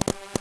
you.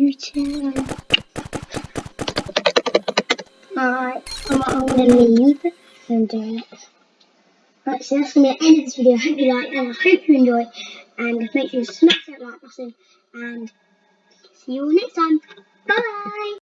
Alright, I'm, I'm gonna leave and uh, right, so that's gonna be the end of this video. I hope you like and I hope you enjoy. And make sure you smash that like button and see you all next time. Bye!